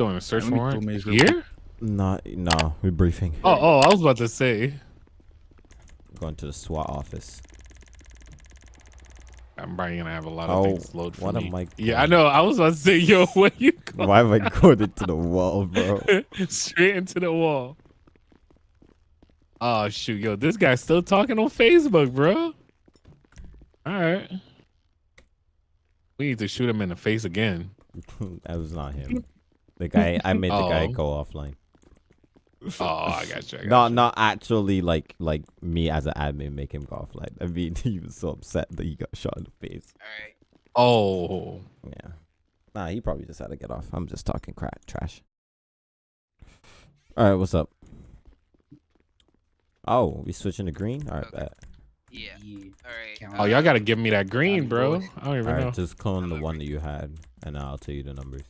doing? A search Let me go warrant here? Not, no, we're briefing. Oh, oh, I was about to say. Going to the SWAT office. I'm probably gonna have a lot Oh, of things load for what me. am I Yeah, I know. I was about to say, yo, what you going Why am I going into the wall, bro? straight into the wall? Oh shoot, yo, this guy's still talking on Facebook, bro. All right, we need to shoot him in the face again. that was not him. The guy, I made the guy Oh. go offline. Oh, I got you. I got Not, you. not actually like like me as an admin make him go offline. I mean, he was so upset that he got shot in the face. All right. Oh, Yeah. Nah, he probably just had to get off. I'm just talking crap trash. All right, what's up? Oh, we switching to green. All right, Okay. bet. Yeah. All right. Count. oh, y'all gotta give me that green, bro. I don't even All right, know. just clone the one agree. that you had, and I'll tell you the numbers.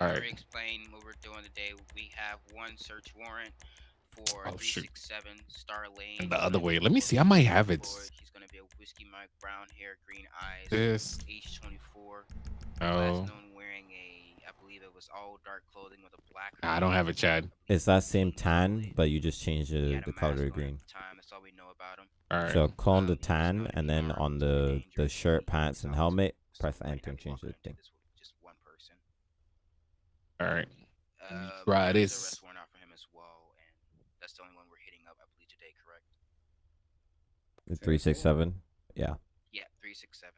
Okay. All I'm right. gonna explain what we're doing today. We have one search warrant for Oh, shoot. 367 Star Lane. And the other way. Let me see. I might have it. He's gonna be a whiskey Mike, brown hair, green eyes, This. age 24. Oh, Last known wearing a, I believe it was all dark clothing with a black. Nah, I don't have hoodie. it, Chad. It's that same tan, but you just changed the, the color mask to green. the Time. That's all we know about him. All right. So clone the Um, he's tan, and then on the the shirt, pants, and helmet, press enter and change the walked thing. into this with Just one person. All right. Uh, Try there's a this. arrest warrant out for him as well, and that's the only one we're hitting up, I believe, today. Correct? Three six seven. Yeah. Yeah, three six seven.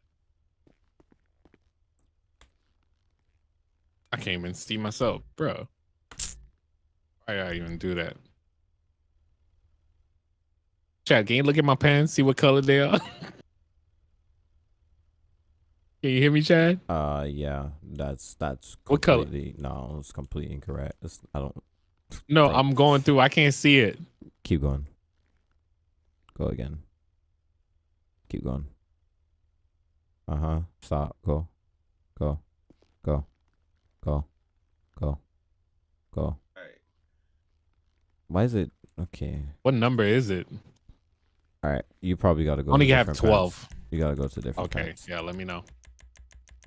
I can't even see myself, bro. Why I even do that? Chad, can you look at my pants? See what color they are? can you hear me, Chad? Uh, yeah. That's that's What color? completely no, it's completely incorrect. It's, I don't No, Thank- I'm going through. I can't see it. keep going. Go again. Keep going. Uh huh. Stop. Go. Go. Go. Go. Go. Go. Why is it okay? What number is it? All right, you probably got to go. Only to have twelve. pants. You gotta go to different. Okay, pants. yeah. Let me know.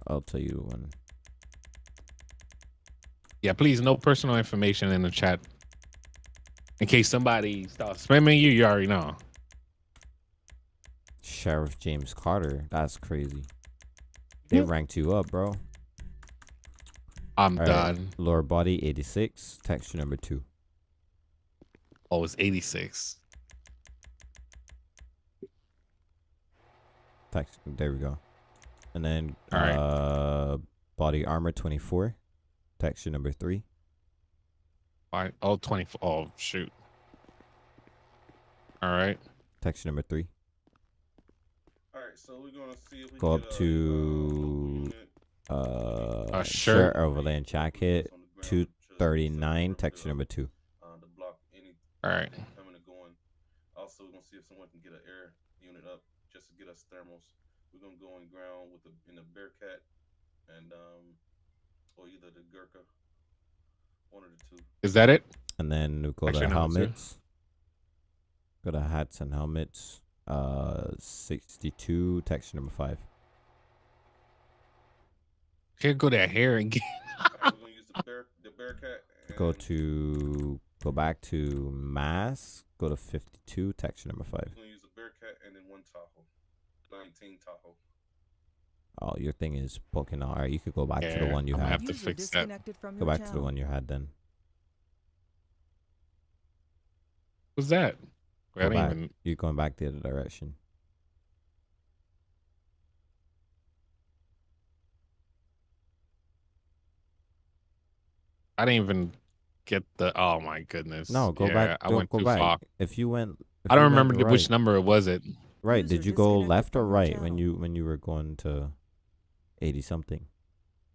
I'll tell you when. Yeah, please, no personal information in the chat. In case somebody starts spamming you, you already know. Sheriff James Carter. That's crazy. They Yeah. ranked you up, bro. I'm All right. done. Lower body 86. Texture number two. Oh, it's 86. Text. There we go. And then All right. uh, body armor 24. Texture number three. Why? Oh, 24. Oh, shoot. All right. Texture number three. All right, so we're gonna see if we Go get up a, to uh, uh, A shirt shirt. overland jacket. on the ground, Two just thirty so nine. we Texture number two. uh, to block any All right. coming and going. Also, we're gonna see if someone can get an air unit up just to get us thermals. We're gonna go on ground with the in the Bearcat and um, or either the Gurkha, one of the two. Is that it? And then we go Actually, to no, helmets. Go to hats and helmets. Uh, sixty two. Texture number five. Can't go that hair and get. Alright, we're gonna use the Bear the Bearcat. Go to go back to mask. Go to fifty two. Texture number five. We're gonna use the Bearcat and then one Tahoe, nineteen Tahoe. Oh, your thing is poking out. Alright, you could go back to the one you I'm had. have to fix that. Go your back to the one you had then. What's that? Wait, Go back. even. You're going back the other direction. I didn't even get the. Oh my goodness. No, go Yeah, back. I go, went go too back. far. If you went, if I don't remember the- which number it was. It. Right? Did you go left or right when you when you were going to eighty something?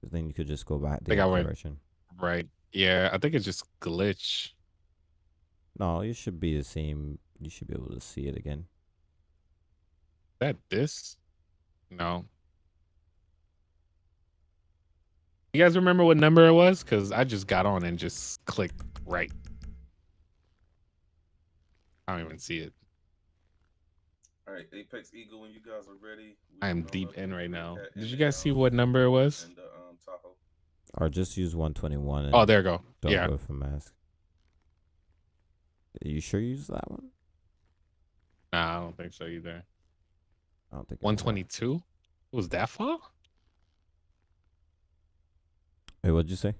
'Cause then you could just go back the Think I other went- direction. Right. Yeah, I think it's just glitch. No, you should be the same. You should be able to see it again. That this? No. You guys remember what number it was? Because I just got on and just clicked right. I don't even see it. All right, Apex Eagle, when you guys are ready. I am uh, deep in right now. Did and you guys see um, what number it was? And the um, Tahoe. Or just use 121 and Oh, there you go. don't yeah. go for mask. Are you sure you use that one? Nah, I don't think so either. I don't think. it was that. 122? Was that far? Wait, what'd you say?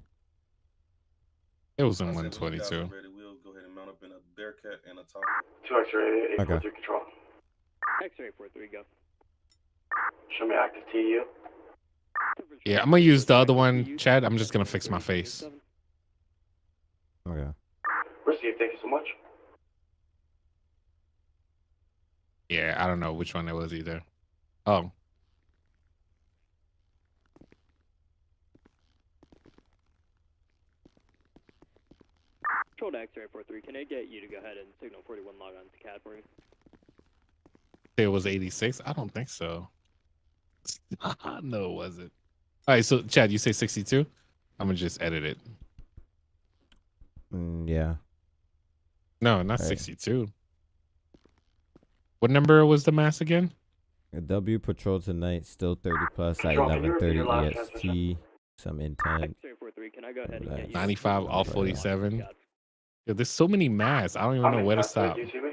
It was in said when you guys are 122. Ready, we'll go ahead and mount up in a Bearcat and a Tahoe. Two X-ray, eight Okay. control. X-ray four three go. Show me active TU. Yeah, I'm gonna use the other one, Chad. I'm just gonna fix my face. Oh, okay. Receive, thank you so much. Yeah, I don't know which one it was either. Oh, Control to X-ray four three. Can I get you to go ahead and signal forty one log on to CAD for me? it was 86. I don't think so. no, it wasn't. All right, so Chad, you say 62. I'm gonna just edit it. Mm, yeah. No, not Right. 62. What number was the mass again? A W patrol tonight, still 30 plus at Control, can you repeat 11:30 your last EST. transmission? Some intent. X-ray. Can I go ahead and Right. get you? 95 all Right. 47. Yeah, there's so many mass. I don't even know where to stop. Do you see me?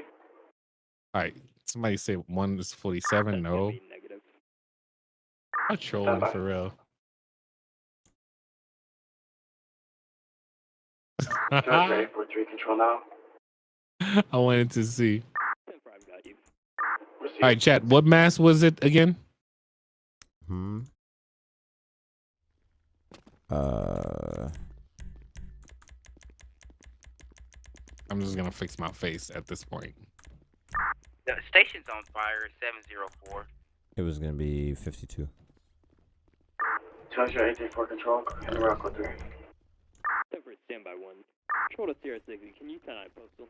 All right, somebody say one is 47. No, Negative. I'm trolling for real. Two X-ray, eight four three control now. I wanted to see. Ten five got you. Receive. All right, chat. What mass was it again? Hmm. Uh. I'm just gonna fix my face at this point. The station's on fire. Seven zero four. It was gonna be 52. Two X-ray, eight three four control. And Rocco three. Ten for standby one. Control to Sierra sixty. Can you ten I postal?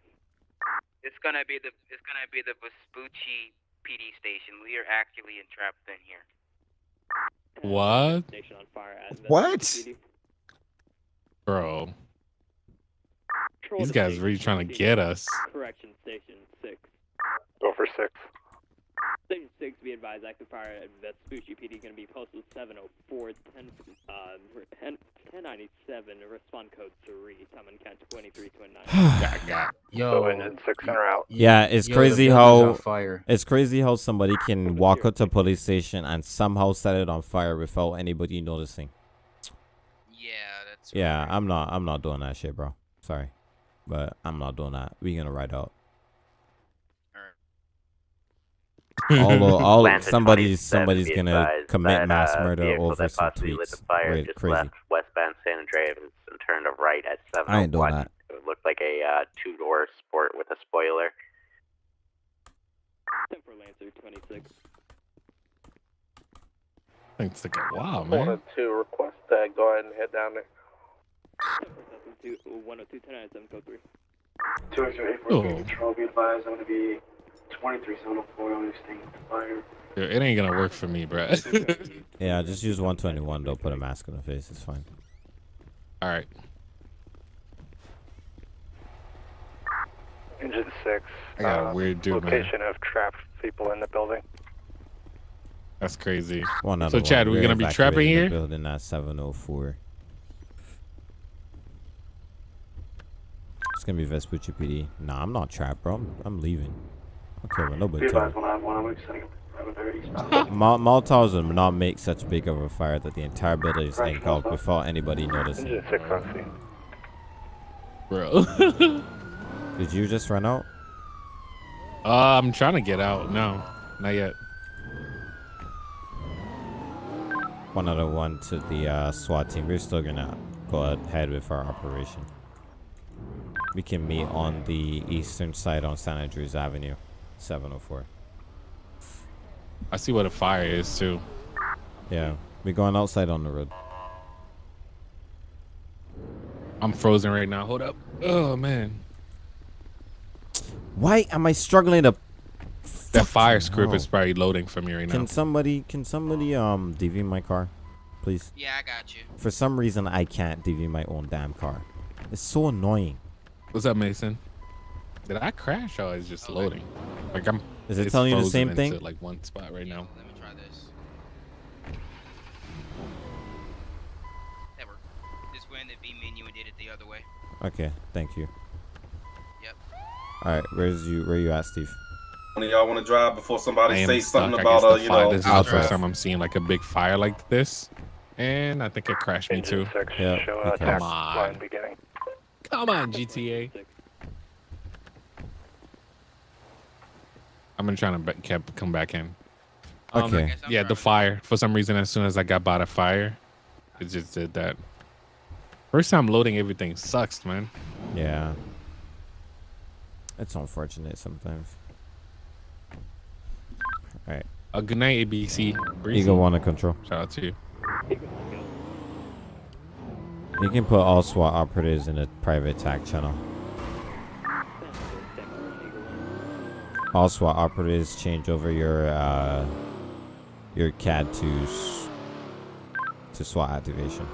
It's gonna be the it's gonna be the Vespucci PD station. We are actually entrapped in here. What? Station on fire at What? Bro, Control these guys station really trying to get us. Correction station six. Go for six. Station six, be advised, active fire at Vespucci PD going to be posted 704 10, uh, 10, 1097, respond code 3, time and count 2329. Got, got. Yo, six and out. Yeah, it's yo, the crazy how fire. it's crazy how somebody can walk up to a police station and somehow set it on fire without anybody noticing. Yeah, that's. Yeah, right. I'm not I'm not doing that shit, bro. Sorry. But I'm not doing that. We gonna ride out. Although all Atlanta somebody's somebody's gonna commit that, mass uh, murder vehicle over some tweets. fire Wait, just crazy. left westbound San Andreas and turned a right at 701. I ain't doing that. It looked like a uh, two-door sport with a spoiler. 10 for Lancer 26. Things took a while, man. to request that. Go ahead and head down there. 10 for Cessna 2, 102 1097, code 3. Two X-ray, eight Oh. four control. Be advised, I'm gonna be twenty-three seven oh four on this thing. Fire. Dude, It ain't gonna work for me, bro. Yeah, just use 121 though. Put a mask on the face. It's fine. All right. Engine six. I got a um, weird dude, man. of trapped people in the building. That's crazy. One So, Chad, one. we We're gonna be trapping here? Building at 704. It's gonna be Vespucci PD. Nah, I'm not trapped, bro. I'm, I'm leaving. I don't care what Be nobody tell me. advised, one on one. I'm setting up seven thirty. Stop. Mol- Molotovs would not make such big of a fire that the entire building is engulfed Molotov. without anybody noticing. six on scene. Bro. Did you just run out? uh, I'm trying to get out. No, not yet. One other one to the uh, SWAT team. We're still gonna go ahead with our operation. We can meet on the eastern side on San Andreas Avenue, 704. I see what a fire is too. Yeah, we're going outside on the road. I'm frozen right now. Hold up. Oh man, Why am I struggling to? that fire script hell. is probably loading for me right now. Can somebody, can somebody um DV my car, please? Yeah, I got you. For some reason, I can't DV my own damn car. It's so annoying. What's up, Mason? Did I crash or is it just loading? Like I'm. Is it telling you the same thing? Like one spot right now. Let me try this. That worked. went in the V menu and did it the other way. Okay, thank you. Yep. All right, where's you? Where you at, Steve? One of y'all want to drive before somebody am say stuck. something I about guess uh, you fire- know? This is the I'll first drive. time I'm seeing like a big fire like this, and I think it crashed me too. Six, Yeah, okay. Come on. beginning. Come on, GTA. I'm gonna try to be- kept come back in. Um, Okay. Guess I'm Yeah, the fire. For some reason, as soon as I got by the fire, it just did that. First time loading everything sucks, man. Yeah. It's unfortunate sometimes. All right, A good night, ABC. Breezy. Eagle one to control. Shout out to you. You can put all SWAT operatives in a private attack channel. All SWAT operatives change over your uh, your CAD to to SWAT activation.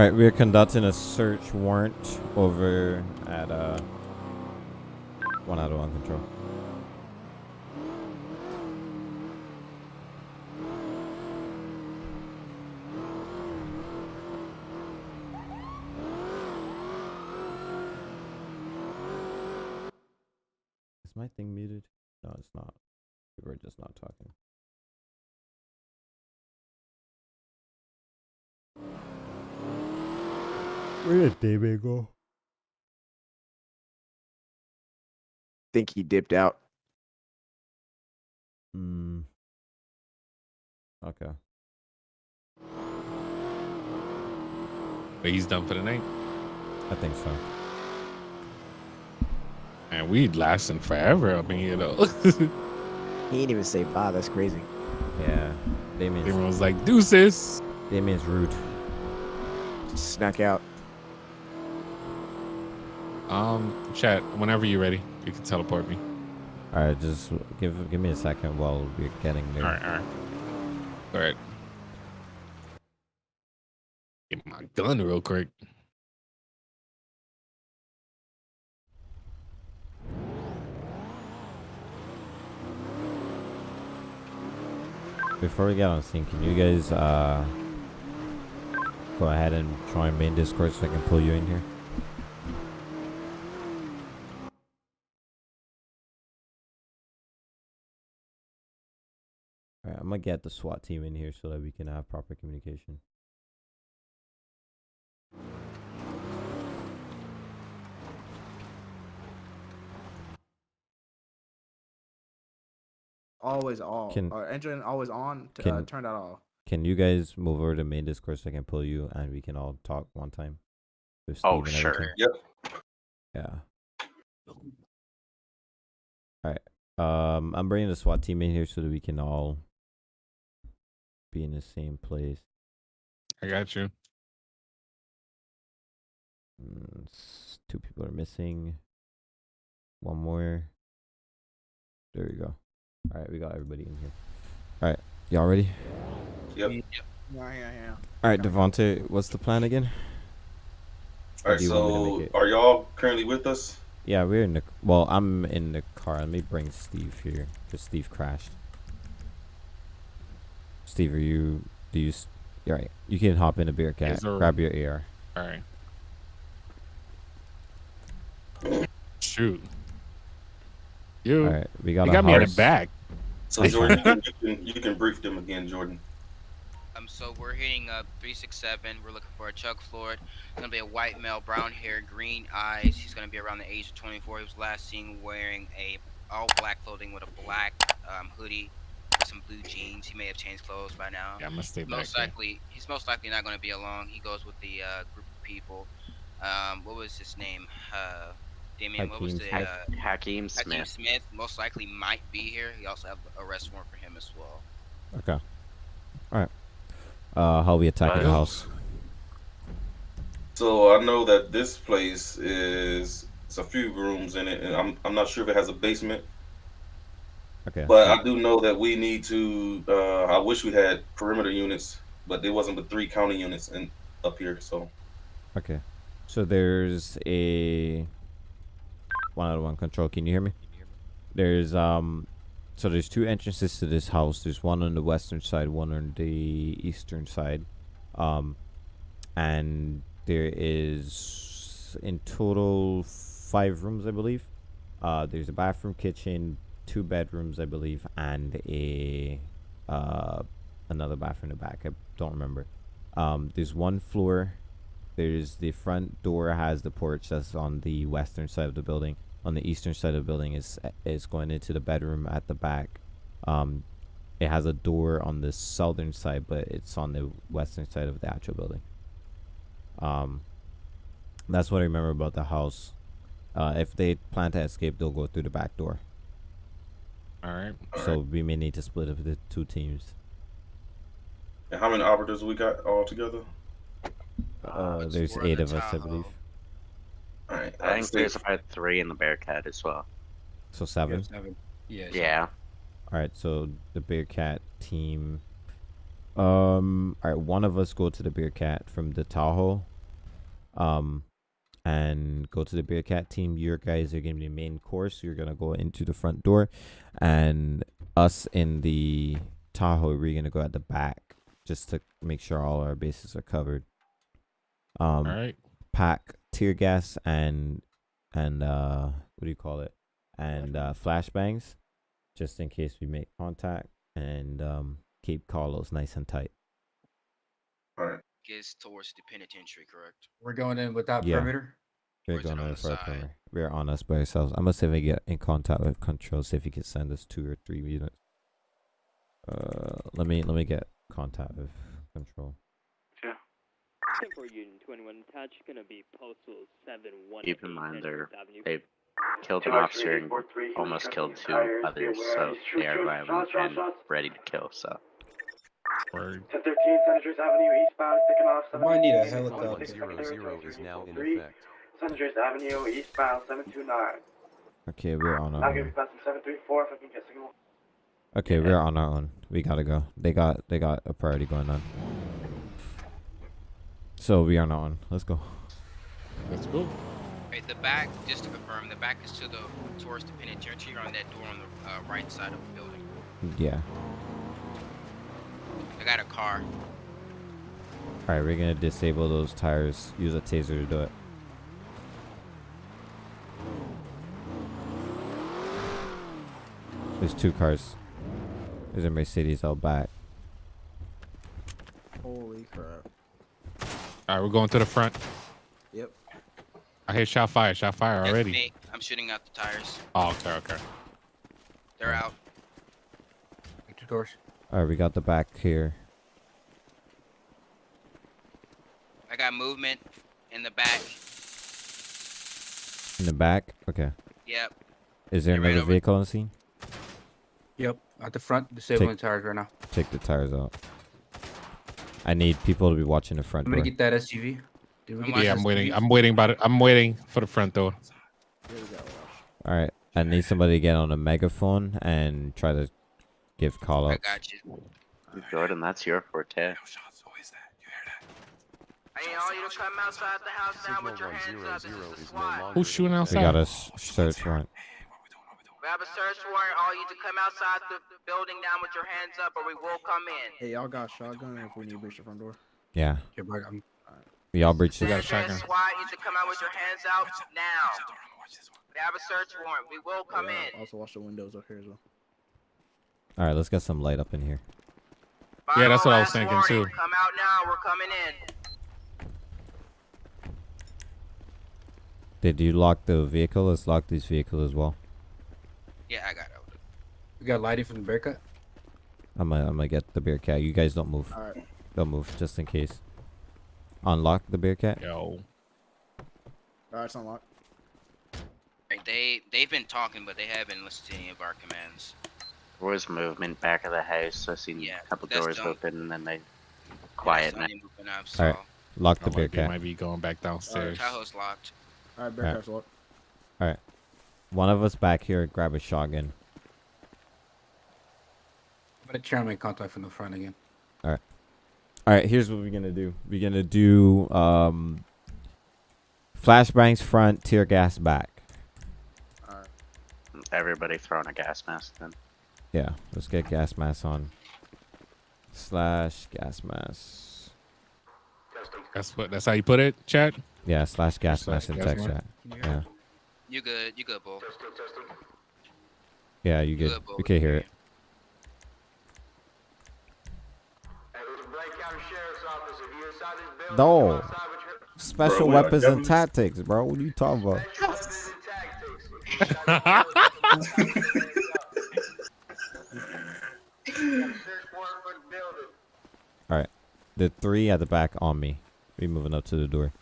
All right, we are conducting a search warrant over at uh one out of one control. Is my thing muted? No, it's not. We're just not talking. Where did David go? think he dipped out. Hmm. Okay. But he's done for the night. I think so. And we'd lasting forever. I mean, you know. He didn't even say bye. That's crazy. Yeah. Damien's, Everyone's like, deuces. Damien's rude. Snuck out. Um, chat, whenever you're ready, you can teleport me. All right, just give give me a second while we're getting there. All right, all right. All right. Get my gun real quick. Before we get on scene, can you guys uh go ahead and join main Discord so I can pull you in here? I'm gonna get the SWAT team in here so that we can have proper communication. always off Can- or engine always on. To, uh, turn that off. Can you guys move over to main Discord so I can pull you and we can all talk one time? Oh, sure. everything? Yep. Yeah. Alright. Um, I'm bringing the SWAT team in here so that we can all be in the same place. I got you. Mm, two people are missing. One more. There we go. All right, we got everybody in here. All right, y'all ready? Yep. yep. Yeah, yeah, yeah. All right, Devonte, what's the plan again? All right, do you want me to so are y'all currently with us? Yeah, we're in the. Well, I'm in the car. Let me bring Steve here because Steve crashed. Steve, are you? Do you? s- All right, you can hop in a Bearcat. Yes, sir. grab your AR. All right. Shoot. You, All right, we got. you a got me in the back. So Jordan, you can, you can you can brief them again, Jordan. Um, so we're hitting up 367. We're looking for a Chuck Floyd. It's gonna be a white male, brown hair, green eyes. He's gonna be around the age of 24. He was last seen wearing a all black clothing with a black um, hoodie. This some blue jeans. He may have changed clothes by now. Yeah, I'm gonna stay He's back. most here. likely he's most likely not going to be along. He goes with the uh, group of people. Um, what was his name? Uh, Damien. What was Hakeem the Smith. uh, Hakeem Hakeem Smith. Smith? Most likely might be here. He also have a arrest warrant for him as well. Okay. All right. Uh, how we attacking the house? So I know that this place is it's a few rooms in it, and I'm I'm not sure if it has a basement. Okay. But I do know that we need to. Uh, I wish we had perimeter units, but there wasn't but three county units in up here. So Okay. So there's a one out of one control. Can you hear me? There's um so there's two entrances to this house. There's one on the western side, one on the eastern side. Um and there is in total five rooms I believe. Uh there's a bathroom, kitchen, two bedrooms I believe, and a uh another bathroom in the back. I don't remember. Um there's one floor there's the front door has the porch that's on the western side of the building. On the eastern side of the building is is going into the bedroom at the back. Um, it has a door on the southern side, but it's on the western side of the actual building. Um, that's what I remember about the house. Uh, if they plan to escape, they'll go through the back door. All right. So we may need to split up the two teams. and how many operatives we got all together? Uh, it's there's eight the of us, I believe. All right, I think there's about three in the Bearcat as well. So seven. Yeah. All right, so the Bearcat team. Um, all right, one of us go to the Bearcat from the Tahoe. Um, and go to the Bearcat team. Your guys are gonna be the main course. You're gonna go into the front door, and us in the Tahoe, we're gonna go at the back just to make sure all our bases are covered. Um, All right. pack tear gas and and uh what do you call it and uh flashbangs just in case we make contact and um keep Carlos nice and tight All right. Gets towards the penitentiary, correct? We're going in without Yeah. perimeter. we're Or is it going on over for perimeter. we're on us by ourselves i'm gonna see if i get in contact with control see if he can send us two or three units uh let me let me get contact with control Tempo Union 21 attached, gonna be postal 71. Keep in mind they're Avenue. they killed an officer and almost killed two others, so they are violent and ready to kill. So Word. 1013 Senators Avenue eastbound, sticking off. We might need a 729. helicopter. is now in effect. Senators Avenue eastbound, 729. okay we're on our I'll give you own passing 734 if I can get signal. okay we're on our own we gotta go they got they got a priority going on so we are not on let's go Let's go. Right, the back, just to confirm, the back is to the towards the penitentiary on that door on the uh, right side of the building. yeah I got a car. Alright, we're gonna disable those tires. Use a taser to do it. There's two cars. There's a Mercedes out back. Holy crap. All right, we're going to the front. Yep. I hear shot fire. Shot fire That's already. me. I'm shooting out the tires. Oh, okay, okay. They're out. Two doors. Alright, we got the back here. I got movement in the back. In the back? Okay. Yep. Is there another over- vehicle on the scene? Yep, at the front, disabling tires right now. Take the tires out. I need people to be watching the front I'm door. gonna get that SUV. Did we get Yeah, I'm waiting. SUV? I'm waiting. About it. I'm waiting for the front door. Alright, I need somebody to get on a megaphone and try to give call I outs. got you. Jordan, that's your forte. I need all you to come outside the house now with your hands up. This is the is no Who's shooting We outside? got a s- search warrant. We have a search warrant. All you to come outside the building now with your hands up, or we will come in. Hey, y'all got a shotgun if we need to breach the front door. Yeah. Yeah, bro, I'm We all breached We got a Citizens shotgun. SWAT, you to come out with your hands out now. We have a search warrant. We will oh, come Yeah, in. Also watch the windows up here as well. Alright, let's get some light up in here. Yeah, that's what I was thinking, last too. Come out now. We're coming in. Did you lock the vehicle? Let's lock this vehicle as well. Yeah, I got it. we got lighting from the Bearcat. I'm gonna, I'm gonna get the bear cat. You guys don't move. All right. Don't move, just in case. Unlock the bear cat. Yo. All right, it's unlocked. Like, they they've been talking, but they haven't listened to any of our commands. There was movement back of the house. I seen Yeah, a couple doors done. open and then they Yeah, quiet that's now. only moving up, All right, lock the Sound bear cat. might be going back downstairs. Tahoe's locked. All right, bear Alright. cat's locked. All right, one of us back here, grab a shotgun. But the chairman contact from the front again. All right, all right. Here's what we're gonna do. We're gonna do um, flashbangs front, tear gas back. All right. Everybody throwing a gas mask then. Yeah, let's get gas mask on. Slash gas mask. That's what. That's how you put it, Chad. Yeah, slash gas Slash mask in text chat. Can you Yeah. You good? You good, bull? yeah, you good? Good, Bull. We can hear it. No. Special Bro, weapons and tactics, bro. What are you talking about? All right, the three at the back on me. We moving up to the door.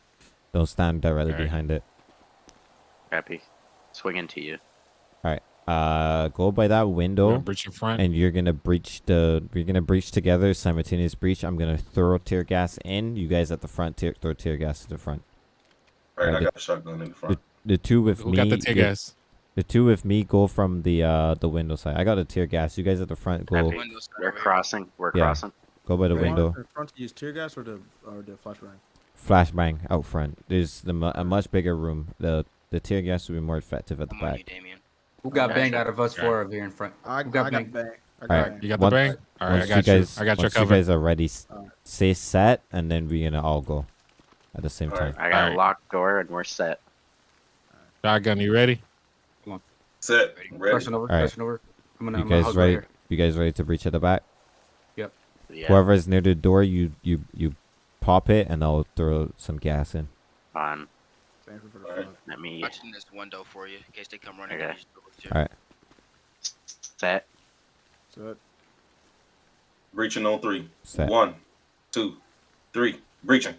Don't stand directly Alright. behind it. Happy. Swinging to you. All right. Uh, go by that window. Breach in front. and you're gonna breach the we're gonna breach together simultaneous breach i'm gonna throw tear gas in you guys at the front tear, throw tear gas to the front Alright, I Alright, got a shotgun in the front. the two with Who me got the tear the- gas? The two with me go from the uh the window side i got a tear gas you guys at the front go Happy. Side We're over crossing. We're Yeah. crossing. go by the Do window us in front to use tear gas or the or the flashbang? flashbang out front there's the a much bigger room the the tear gas will be more effective at the I'm on you, back Damien. Who got Okay. banged out of us Okay. four up here in front? I, I Who got got banged? bang. I Alright. You got One- the bang? All right, I once got you you. guys I got your once you guys are ready say set and then we're gonna all go at the same Alright. time I got Alright. a locked door and we're set. Shotgun, you ready? Set. Ready. Ready. Crossing over. Alright. Crossing over. I'm gonna. you I'm gonna guys hug right ready you guys ready to breach at the back Yeah. Whoever is near the door, you you you pop it, and I'll throw some gas in. On. Same for the Let me Watching this window for you in case they come running. Okay. down these doors, too. All right. set. So that, Breaching on three. Set. One, two, three. Breaching.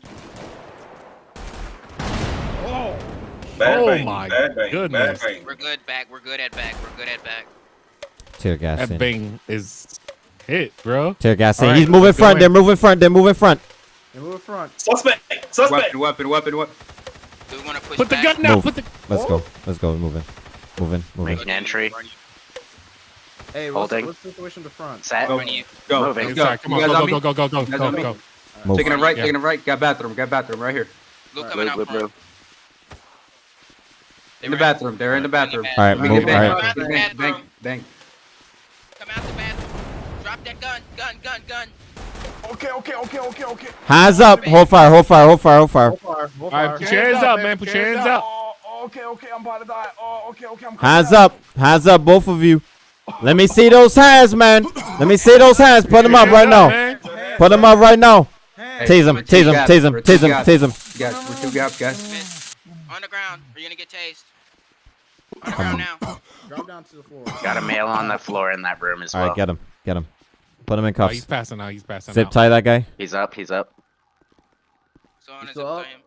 Oh, Bad Oh bang. my bad bang. goodness. Bad bang. We're good back. We're good at back. We're good at back. Tear gas that in. bang is hit, bro. Tear gas in. All right, He's moving front. in. They're moving front. They're moving front. they move in front. Suspect. Suspect. Weapon, weapon, weapon, weapon. Do we want to push Put the gun down. Move. Put the. Let's go. Let's go. Moving. Moving. Moving. Make an entry. Hey, what's, Holding. what's the situation in the front? Set. Go. Run you. Go. Moving. Let's go. Inside. Come You on, guys go, on go, me? go, go, go, You guys go, on me? go. Move. Taking it right. Yeah. Taking it right. Got bathroom. Got bathroom right here. Blue Alright. coming Blue, out blue, front. Blue. They In the bathroom. They're in the bathroom. All right, We move. get All bang, right. bang, bang, bang, bang. Come out the bathroom. Drop that gun. Gun, gun, gun. Okay, okay, okay, okay, okay. Hands up. Hold fire. Hold fire. Hold fire. Hold fire. Hold fire. Hold All right, fire. put your hands up, man. Put your hands up. Oh, okay, okay, I'm about to die. Oh, okay, okay, I'm Hands up. Hands up, both of you. Let me see those hands, man. Let me see those hands. Put them up right now. Put them up right now. Hands. Tase him. We're two Tase him. gaps, Tase him. Tase him. Tase him. Guys, we're two gaps, guys. On the ground. Or you're gonna get tased. On the ground now. Drop down to the floor. Got a male on the floor in that room as well. right, get him. Get him. Put him in Oh, he's passing out. He's passing Zip out. tie that guy. He's up. He's up. So on You a zip still up? tie him.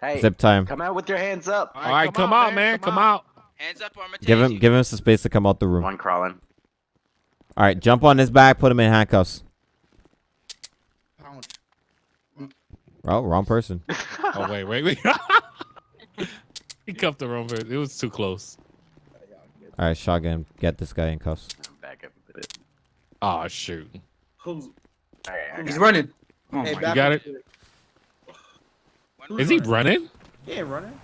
Hey, Zip tie him. come out with your hands up. All right, come out, man. Come out. Hands up or I'm gonna Give him. you. Give him some space to come out the room. One crawling. All right, jump on his back. Put him in handcuffs. Oh, wrong person. Oh wait, wait, wait. he cuffed the wrong person. It was too close. All right, shotgun. Get this guy in cuffs. Back up a bit. Oh shoot. Who's All right, I running. Oh Hey, my back got up. it? One Is he running? He ain't running.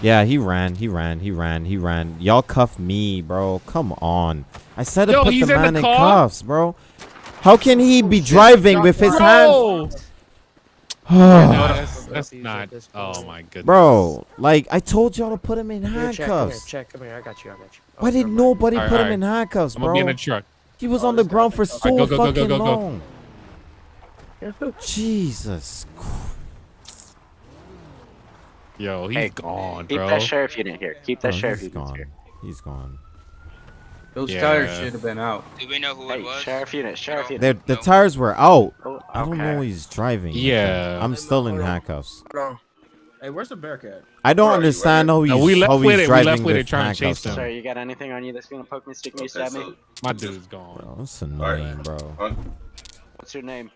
Yeah, he ran. He ran. He ran. He ran. Y'all cuff me, bro. Come on. I said to Yo, put he's the in the man in cuffs, bro. How can he be driving with his Bro, hands? No, that's, that's not. Oh my goodness. Bro, like I told y'all to put him in Here, check, come here, handcuffs. check, come here. I got you, I got you. Oh, Why did never mind. nobody Alright, put him in handcuffs, I'm in bro? the truck. He was Oh, on the oh, ground for so Alright, go, go, go, fucking go, go, go. long. Jesus. Yo, he's Hey, gone, Keep bro. that sheriff unit here. Keep that Oh, sheriff he's unit gone. here. He's gone. Those tires should have been out. Do we know who it was? sheriff unit, sheriff No. unit. The, the tires were out. Oh, I don't know okay. he's driving. Yeah. I'm still in handcuffs. Bro. Hey, where's the Bearcat? I don't understand how he's, No, we left how with he's it. We left with it trying to chase handcuffs on. them. Sir, you got anything on you that's gonna poke me, stick me, Okay, stab me? My dude's gone. Bro, that's annoying, bro. What's your name?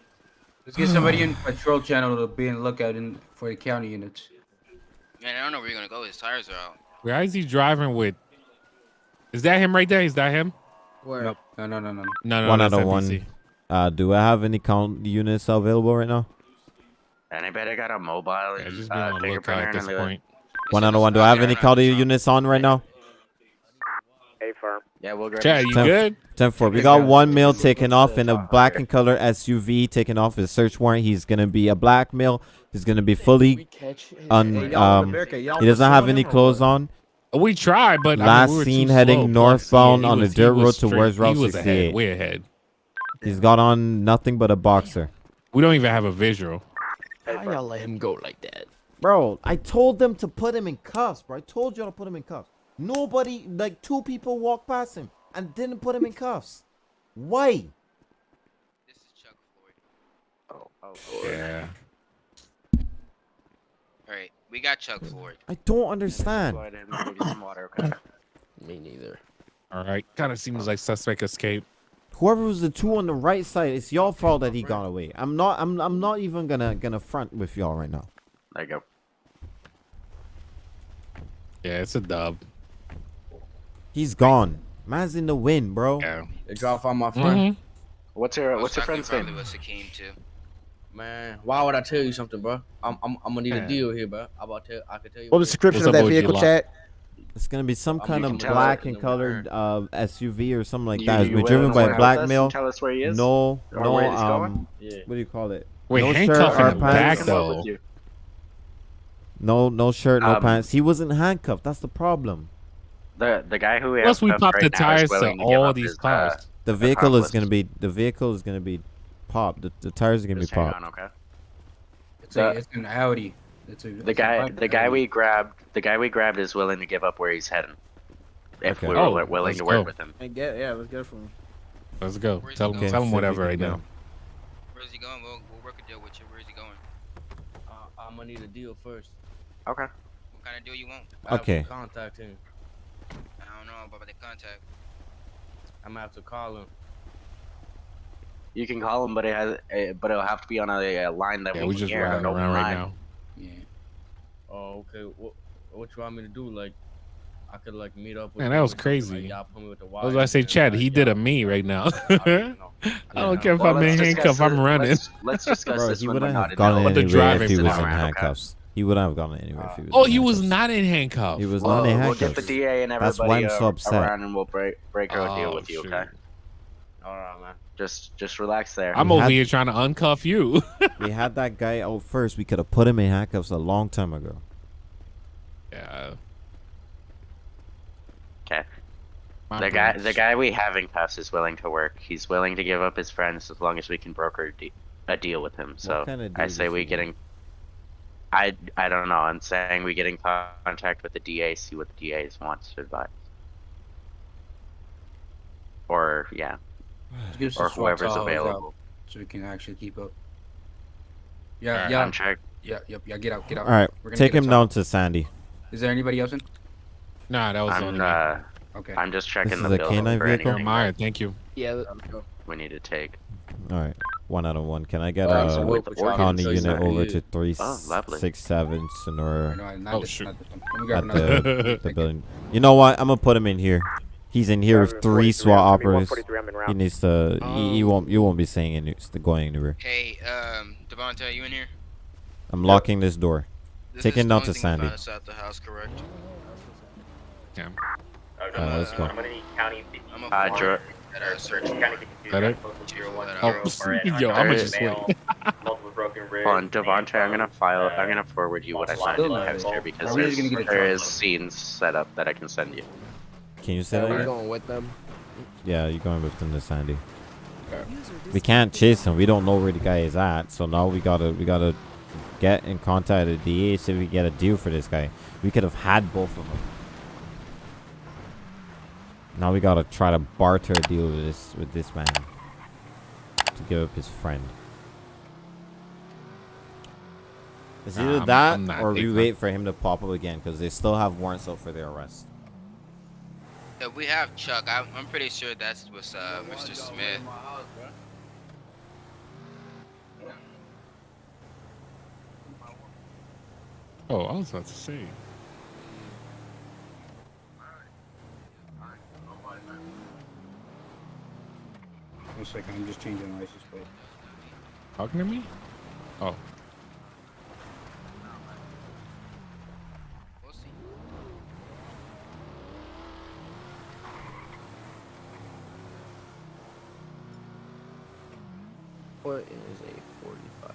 Let's get somebody in patrol channel to be in lookout in for the county units. Man, I don't know where you're gonna go. His tires are out. Where is he driving with? Is that him right there? Is that him? Where? Nope. No, no, no, no. No, no, one that's out of one. Uh, do I have any count units available right now? Anybody got a mobile? Yeah, just be uh, on the lookout at this point. One out of one. Do I have any count units on right now? A firm. Yeah, we'll grab. Chad, you Ten- good? 10 4. We got one male taken off in a black and color SUV taken off his search warrant. He's going to be a black male. He's going to be fully un, on um, he doesn't have any clothes on. We tried, but I mean, Last we were seen slow. heading Plus, northbound yeah, on the was- he dirt road straight- towards Route He was ahead, 68. way ahead. He's got on nothing but a boxer. We don't even have a visual. How y'all let him go like that? Bro, I told them to put him in cuffs, bro. I told y'all to put him in cuffs. Nobody, like two people walked past him and didn't put him in cuffs. Why? This is Chuck Floyd. Oh, Yeah. All right, we got Chuck Floyd. I don't understand. Go ahead and give you some water, okay? Me neither. All right. Kind of seems like suspect escape. Whoever was the two on the right side, it's y'all fault that he got away. I'm not. I'm. I'm not even gonna gonna front with y'all right now. There you go. Yeah, it's a dub. He's gone. Man's in the wind, bro. Yeah. They drop on my friend. Mhm. What's your What's your friend's probably name? was Hakeem too. Man, why would I tell you something, bro? I'm I'm, I'm gonna need Yeah. a deal here, bro. I'm about to I can tell you. What was the description What's of that vehicle, Lot? chat? It's gonna be some kind of black for it in and colored uh, SUV or something like You- that. It's you been willing driven by a black us male. Tell us where he is. No, Or no. where he's going? Um, Yeah. what do you call it? Wait, no handcuff shirt or in the back pants. Though. No, no shirt, no Um, pants. He wasn't handcuffed. That's the problem. The the guy who we Plus, have we cuffed popped right the tires to all these his, uh, cars. The vehicle is gonna be. The vehicle is gonna be popped. The, the tires are gonna be Just hang popped. on, okay. It's a, The- it's an Audi. It's a, The it's a guy the guy Audi. we grabbed the guy we grabbed is willing to give up where he's heading. If Okay. we are Oh, willing let's to work with him. And get yeah, let's get it from him. Let's go. Where's Tell him. going? Tell him whatever right can now. Where's he going? We'll, we'll work a deal with you. Where's he going? Uh, I'm gonna need a deal first. Okay. What kind of deal you want? I have to Okay. Contact him. I don't know about the contact. I'm gonna have to call him. You can call him, but it has eh, but it'll have to be on a, a line that Yeah, we we can just hear. riding an open around right now. Yeah. Oh, okay. What what you want me to do? Like, I could like meet up with. Man, that was or something, like, crazy. y'all put me with the I was about to say, Chad, like, he did a y'all- me right now. I don't. I don't care if Well, I'm in let's discuss handcuff. I'm it- running. Let's, let's discuss Bro, this he when wouldn't we're have not in gone anywhere if he was in handcuffs. He wouldn't have gone anywhere if he was. Oh, he was not in handcuffs. He was Well, not in we'll get the. DA and That's everybody why I'm uh, so upset. around, and we'll break break our deal Oh, with you. Okay. All right, man. Just just relax there. I'm We over had- here trying to uncuff you. We had that guy out first. We could have put him in handcuffs a long time ago. yeah. Okay. my The guy bad. the guy we have in cuffs is willing to work. He's willing to give up his friends as long as we can broker a, de- a deal with him. So kinda I deal say does we he get in. I I don't know. I'm saying we get in contact with the DA, see what the DA wants to advise. Or yeah, Just give us or a whoever's available. so we can actually keep up. Yeah, Alright, yeah, I'm check. yeah, yep, yeah. Get out, get out. All right, We're gonna take him down to Sandy. Is there anybody else in? Nah, that was the only I'm me. uh, Okay. I'm just checking is the a bill canine for vehicle? anything Jeremiah, thank you. Yeah. We need to take. All right, one out of one. Can I get Uh, a so We'll with the put you on county so unit know over who to three Oh, lovely. six seven Or Sonora no, not Oh, this, shoot. not this one. Let me grab at the, the building? You know what? I'm gonna put him in here. He's in here with three SWAT operators. He needs to. He, he Oh. won't. You won't be saying any, going anywhere. Hey, um, Devontae, are you in here? I'm locking this door. This Take him down to Sandy. found outside the house, correct? Yeah. Uh, let's go. I'm gonna need county. I'm a Uh, Dro- that are searching. Kind of get confused. Got it? Zero one Oh, zero for an yo, I'ma uncovered just male, wait. multiple broken ribs. On, Devontae, I'm gonna file. uh, I'm gonna forward you what I multiple found in the lines text here of- because Are there's gonna get a there truck? is scenes set up that I can send you. Can you say Are we that? going with them? Yeah, you're going with them to Sandy. We can't chase him. We don't know where the guy is at. So now we gotta we gotta get in contact with the DA see if we get a deal for this guy. We could have had both of them. Now we gotta try to barter a deal with this with this man to give up his friend. It's Nah, either I'm- that I'm or we wait for him to pop up again because they still have warrants out for their arrest. Yeah, we have Chuck. I'm, I'm pretty sure that's was uh, Mr. Smith. Oh, I was about to say. One second, I'm just changing the license plate. Talking to me? Oh. What is a 45?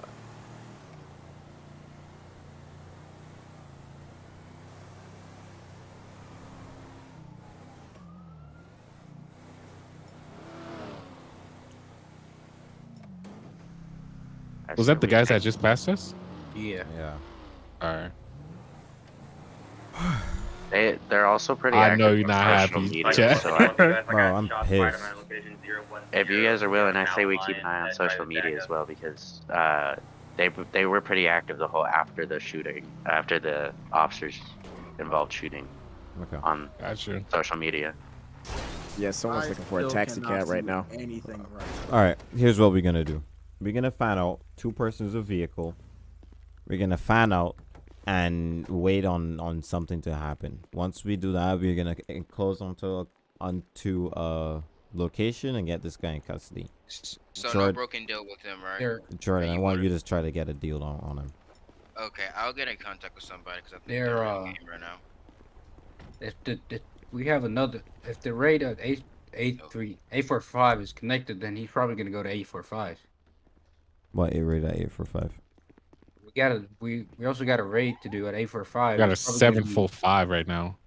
Was that the guys that just passed us? Yeah. Yeah. All right. They they're also pretty. I active know you're on not social happy, media, Chad. so I- Bro, I'm pissed. if you guys are willing, I say we keep an eye on social media as well because uh, they they were pretty active the whole after the shooting, after the officers involved shooting Okay. on Gotcha. social media. Yeah, someone's looking for a taxi cab right now. Anything right. All right. Here's what we're gonna do. We're gonna find out two persons of vehicle. We're gonna find out and wait on on something to happen. Once we do that, we're gonna close onto onto a location and get this guy in custody. S- So no Jordan- broken deal with him, right? They're Jordan, Yeah, I you want wanna- you to try to get a deal on, on him. Okay, I'll get in contact with somebody because I think They're, they're, uh, game right now. if the, if we have another if the rate of eight eight three eight four five is connected, then he's probably gonna go to eight four five. What a rate at eight four five? We got a we we also got a raid to do at eight four five. We got a seven full five right now.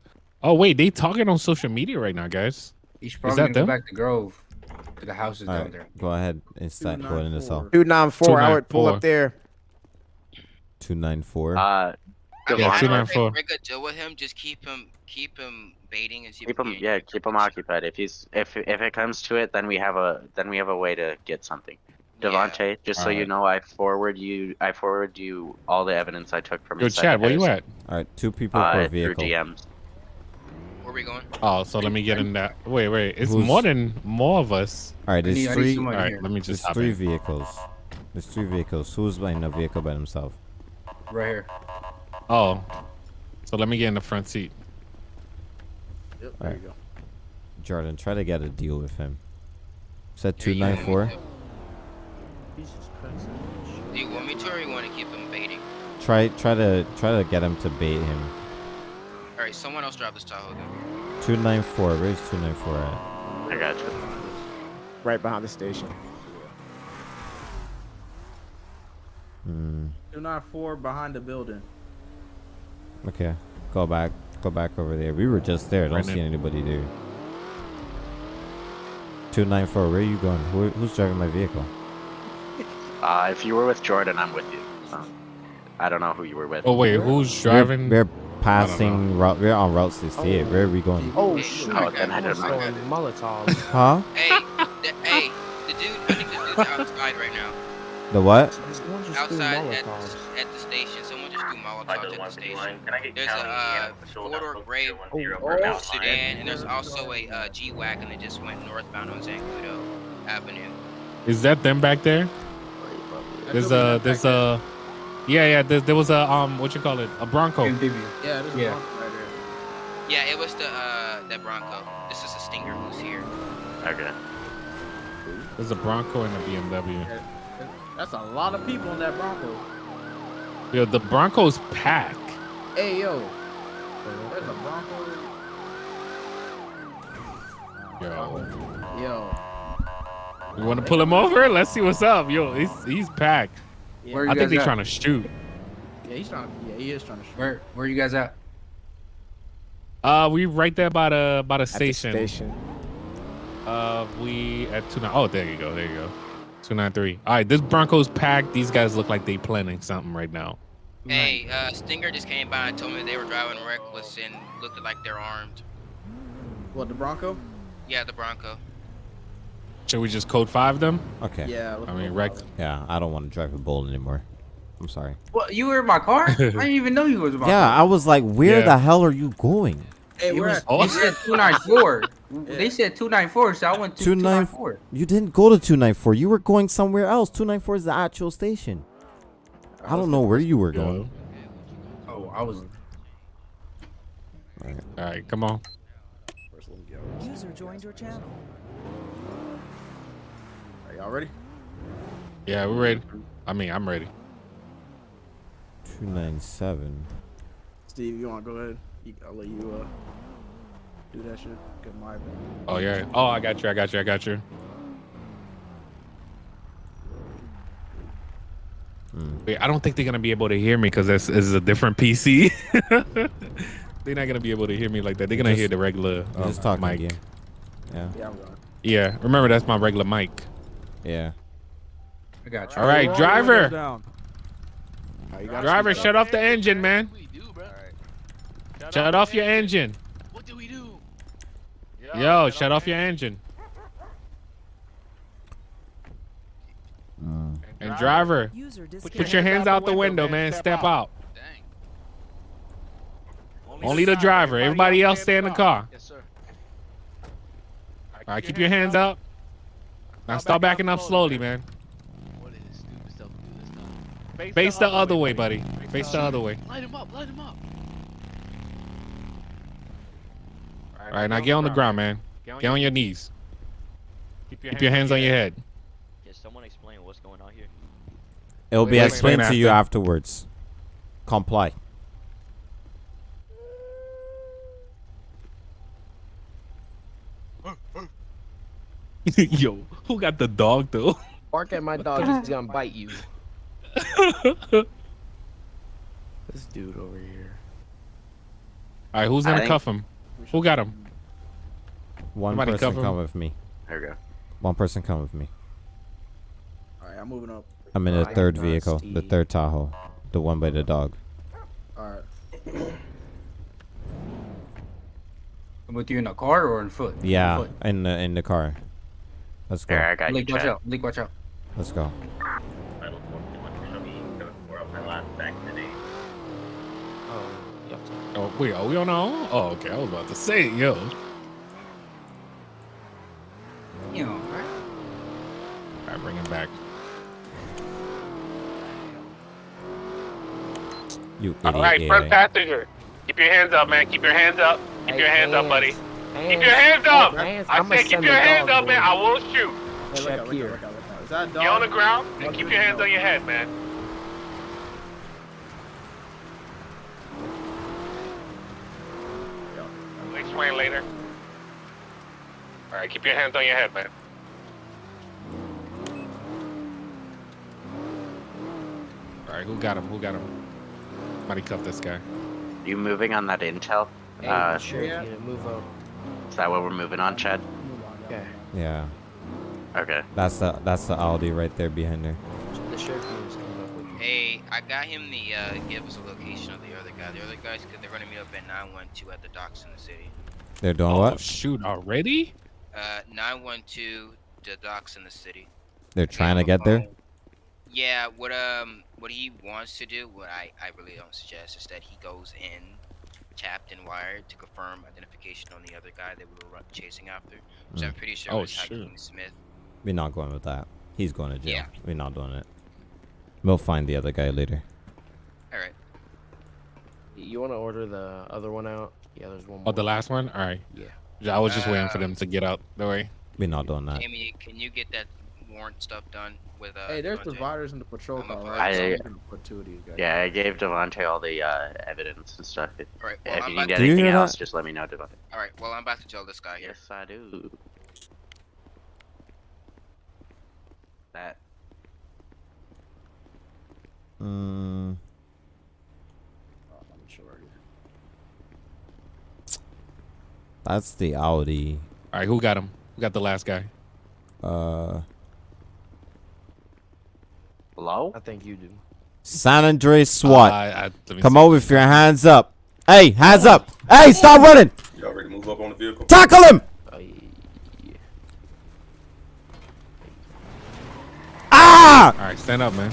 Oh wait, they talking on social media right now, guys. He's Is probably that gonna them? go back to Grove to the houses All down right, there. go ahead and start going in the cell. 294, I would pull up there. Two nine four. Uh, I Yeah, mean, I two don't nine think four. we're good deal with him. Just keep him, keep him baiting and see. keep him, yeah, keep him occupied. If he's if if it comes to it, then we have a then we have a way to get something. Yeah. Devontae, just so you know, I forward you I forward you all the evidence I took from Yo, inside Chad, the where you at? All right, two people Uh, per through vehicle. DMs. Where we going? Oh, so let me get in that. Wait, wait. It's Who's- more than more of us. All right, I there's need three. All right, here. let me There's just hop three in. vehicles. There's three vehicles. Who's in a vehicle by himself? right here. Oh, so let me get in the front seat. Yep, All there right. you go. Jordan, try to get a deal with him. Said two nine four. Jesus Christ. Do you want me to, or you want to keep him baiting? Try try to try to get him to bait him. All right, someone else drive this Tahoe then. Two nine four. Where's two nine four at? I got you. Right behind the station. Hmm. 294 behind the building. Okay. Go back. Go back over there. We were just there. Don't Right see now. anybody there. Two nine four. Where are you going? Who, who's driving my vehicle? Uh, if you were with Jordan, I'm with you. Um, I don't know who you were with. Oh wait, who's driving? We're, we're passing route. We're on route sixty eight. Where are we going? Oh, Hey, shoot. I Oh, then I don't know. Throwing Molotovs. Huh? Hey, the, hey, the dude. I think the dude's outside right now. The what? Just Outside at, at the station. Someone just threw Molotovs at the station. Can I get There's a uh, four-door gray oh, sedan, and there's also a uh, G-wagon that just went northbound on Zancudo Avenue. Is that them back there? There's a there's a yeah yeah there, there was a um what you call it a Bronco. Amphibia. Yeah, there's Yeah. Bronco right there. Yeah, it was the uh that Bronco. This is a Stinger who's here. Okay. There's a Bronco and a BMW. Yeah, That's a lot of people in that Bronco. Yo, the Bronco's pack. Hey, yo. There's a Bronco. Yo, Yo. You want to pull him over? Let's see what's up. Yo, he's he's packed. Yeah, Where you I think guys they're at? trying to shoot. yeah, he's trying. Yeah, he is trying to shoot. Where where you guys at? Uh, we right there by the by the At the station. station. Uh, we at two nine. Oh, there you go. There you go. Two nine three. All right, this Bronco's packed. These guys look like they planning something right now. Hey, uh, Stinger just came by and told me they were driving reckless and looked like they're armed. What the Bronco? Yeah, the Bronco. Should we just code five them? Okay. Yeah. I mean, wreck. Yeah, I don't want to drive a bull anymore. I'm sorry. Well, you were in my car. I didn't even know you was in my Yeah, car. Yeah, I was like, where Yeah. the hell are you going? Hey, It we're was, at. they said 294. They said 294, so I went to 294. You didn't go to 294. You were going somewhere else. 294 is the actual station. I don't know where you were going. Oh, I was. All right, come on. User joined your channel. Are y'all ready? Yeah, we're ready. I mean, I'm ready. 297. Steve, you want to go ahead? I'll let you uh do that shit. Get my. Oh yeah. Oh, I got you. I got you. I got you. Wait, I don't think they're gonna be able to hear me because this is a different PC. they're not gonna be able to hear me like that. They're gonna Just- hear the regular you uh, just talk mic. again. Yeah. Yeah, I'm going. Yeah, remember that's my regular mic. Yeah. I got you. All right, driver. Down. Oh, Driver, you. shut off the engine, man. Shut off your engine. What do we do? Yo, shut off your engine. Mm. And driver, User put your hands out the window, man. Step out. Only the driver. Everybody else stay in the car. Yes, sir. All right, keep your hands up. Now start backing up slowly, man. What is stupid stuff do this time? Face the other way, buddy. Face the other way. Light him up, light him up. All right, now get on the ground, man. Get on your knees. Keep your hands on your head. Can someone explain what's going on here? It'll be explained explain to you afterwards. Comply. Yo, who got the dog though? Bark at my dog, he's gonna bite you. This dude over here. All right, who's gonna think- cuff him? Who got him? One Somebody person cover him. come with me. There we go. One person come with me. All right, I'm moving up. I'm in the I third am not vehicle, the third Tahoe, the one by the dog. All right. With you in a car or on foot? Yeah, Foot. in the in the car. Let's go. There, I got you, Leak, watch out. Leak, watch out. Let's go. Oh, you have to. Oh, wait, are we on our own? Oh, okay. I was about to say, yo. You know, right? All right, bring him back. You idiot. All right, front passenger. Keep your hands up, man. Keep your hands up. Keep Hey, your hands up, buddy. Hands. Keep your hands up. Hands. I I'ma said keep your hands up, man. I will shoot. Hey, look Check out, look here. out, look out, look out. Is that a dog? Get on the ground and Dog keep your hands no. on your head, man. We'll explain later. All right, keep your hands on your head, man. All right, who got him? Who got him? Somebody cuff this guy. You moving on that intel? Hey, Uh, sheriff yeah. unit, move up. Is that what we're moving on, Chad? Okay. Yeah, Okay. that's the that's the Audi right there behind her. The sheriff unit's coming up with you. Hey, I got him the uh, give us a location of the other guy. The other guys, cause they're gonna meet up at 912 at the docks in the city. They're doing Oh, what? shoot, already? Uh, 912 the docks in the city. They're trying to get there. Yeah, what um what he wants to do, what I I really don't suggest is that he goes in tapped and wired to confirm identification on the other guy that we were chasing after. Which I'm Mm. pretty sure Oh, was shoot. Hakeem Smith. We're not going with that. He's going to jail. Yeah. We're not doing it. We'll find the other guy later. All right. You want to order the other one out? Yeah, there's one more. Oh, the last one? All right. Yeah. Yeah, I was just waiting for Uh, them to get out the way. We're not doing that. Amy, can you get that warrant stuff done with uh? Hey, there's Devontae? providers in the patrol car, right? I- I'm put two of these guys. Yeah, I gave Devontae all the uh, evidence and stuff. If, All right. Well, if I'm you need to, Do you anything else, that? just let me know, Devontae. all right. Well, I'm about to tell this guy here. Yes, I do. That. Mm, Oh, I'm sure. that's the Audi. All right, who got him? Who got the last guy? Uh, Hello? I think you do. San Andreas SWAT. Uh, I, I, Come see. over with your hands up. Hey, hands up. Hey, stop running. Y'all ready to move up on the vehicle? Tackle him. Uh, yeah. Ah! All right, stand up, man.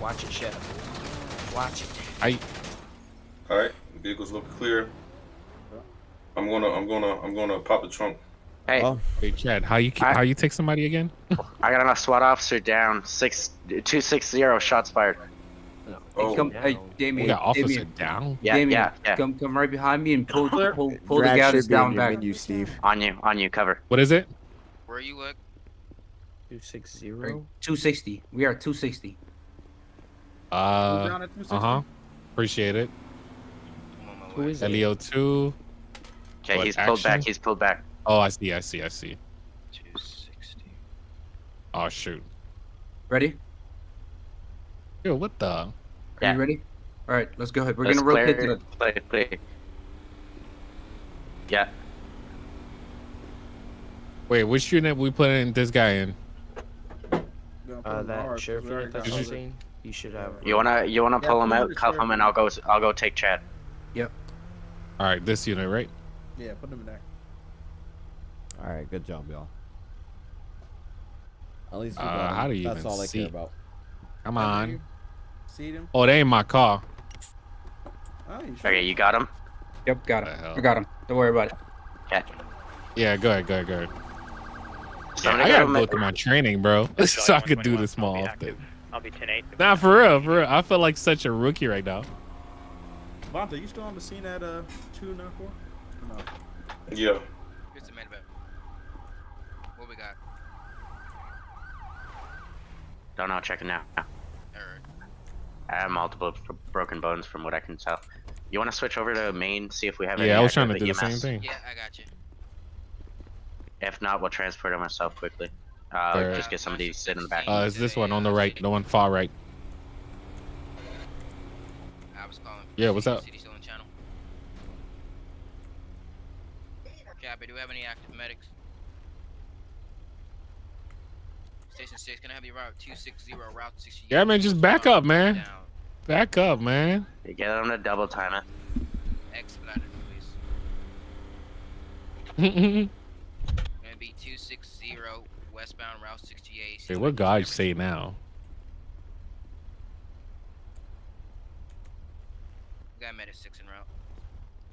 Watch it, Chef. Watch it. I. All right, the vehicle's looking clear. I'm gonna, I'm gonna, I'm gonna pop the trunk. Hey, Hey, Chad, how you how you take somebody again? I got a SWAT officer down. Six two six zero shots fired. Oh, Hey, come, hey, Damien. We got officer Damien, down. Yeah, Damien, yeah, yeah. Come, come right behind me and pull, pull, pull, pull the Drag guys should be on down your back. menu, Steve. On you, on you, cover. What is it? Where are you at? Two six zero. 260. We are 260. Uh, uh huh. Appreciate it. Who is it? Leo two. Okay, What, he's pulled back. He's pulled back. Oh, I see. I see. I see. 260. Oh shoot. Ready? Yo, what the? Are Yeah. you ready? All right, let's go ahead. We're Let's gonna rotate to the. play, play. Yeah. Wait, which unit we putting this guy in? Uh, that hard, sheriff 'cause we unit already that's got on you- should have. You wanna, you wanna Yeah, pull him him out, the cuff him, and. I'll go, I'll go take Chad. Yep. All right, this unit, right? Yeah, put him in there. All right, good job, y'all. At least we Uh, got him. how do you That's even all I see? care about. Come on. See him? Oh, they ain't my car. Oh, you? Okay, you got him. Yep, got The him. I got him. Don't worry about it. Okay. Yeah, go ahead, go ahead, go ahead. Yeah, I got gotta him. go through my training, bro, so I could do this more often. I'll be 10 8. Nah, for real, for real. I feel like such a rookie right now. Vonta, you still on the scene at uh two nine four? No. Yeah. Here's the man What we got? Don't know. Checking now. Alright. I have multiple b- broken bones from what I can tell. You want to switch over to main, see if we have any Yeah, I was trying to active do the same thing. Yeah, I got you. If not, we'll transport him myself quickly. Uh, Alright. just get somebody to sit in the back. Uh, it's this one on the right, the one far right. I was calling. Yeah, what's up? City still in channel. Copy. Do we have any active medics? Station six. Can I have you route two six zero route sixty? Yeah, man, just back up, man. Back up, man. You get them to double time it. Expedited, please. Gonna be two six zero westbound route sixty eight. Hey, what God say now? Got medic six en route.